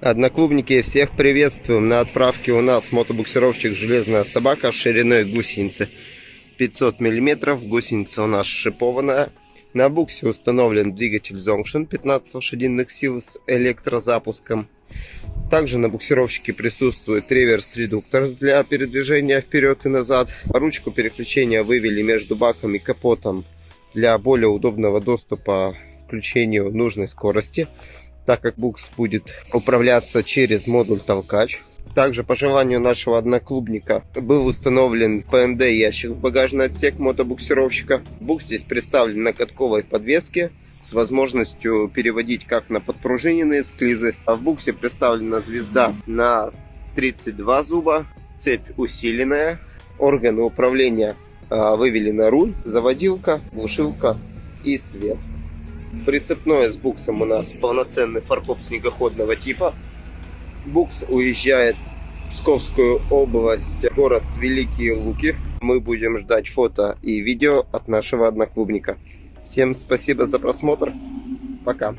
Одноклубники, всех приветствуем. На отправке у нас мотобуксировщик «Железная собака» шириной гусеницы 500 мм. Гусеница у нас шипованная. На буксе установлен двигатель Zonction 15 лошадиных сил с электрозапуском. Также на буксировщике присутствует реверс-редуктор для передвижения вперед и назад. Ручку переключения вывели между баком и капотом для более удобного доступа включению нужной скорости, так как букс будет управляться через модуль толкач. Также по желанию нашего одноклубника был установлен ПНД ящик в багажный отсек мотобуксировщика. Букс здесь представлен на катковой подвеске с возможностью переводить как на подпружиненные склизы. А в буксе представлена звезда на 32 зуба, цепь усиленная, органы управления а, вывели на руль, заводилка, глушилка и свет. Прицепное с буксом у нас полноценный фаркоп снегоходного типа. Букс уезжает в Псковскую область, город Великие Луки. Мы будем ждать фото и видео от нашего одноклубника. Всем спасибо за просмотр. Пока.